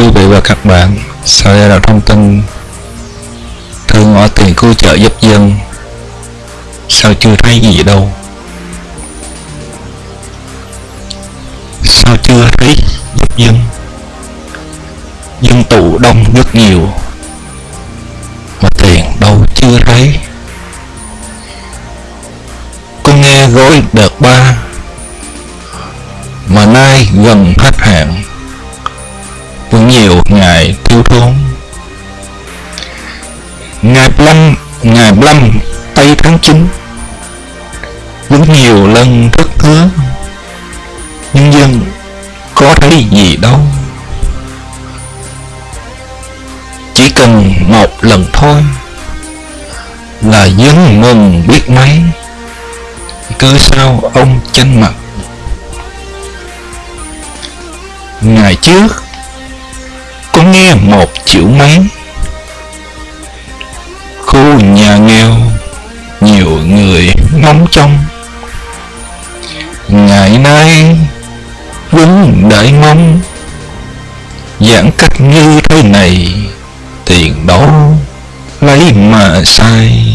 quý vị và các bạn. Sau đây là thông tin. Thư ngõ tiền cứu trợ giúp dân. Sao chưa thấy gì đâu? Sao chưa thấy giúp dân? Dân tụ đông rất nhiều. Mà tiền đâu chưa thấy. Con nghe gói đợt ba, mà nay gần hết hạn vẫn nhiều ngày thiếu thốn. Ngày 15 ngày 15 tây tháng 9 vẫn nhiều lần thất hứa. Nhân dân có thấy gì đâu. Chỉ cần một lần thôi là dân mừng biết mấy. Cơ sao ông chanh mặt. Ngày trước nghe một triệu mấy khu nhà nghèo, nhiều người ngóng trông. Ngày nay vẫn đợi mong giãn cách như thế này, tiền đó lấy mà sai.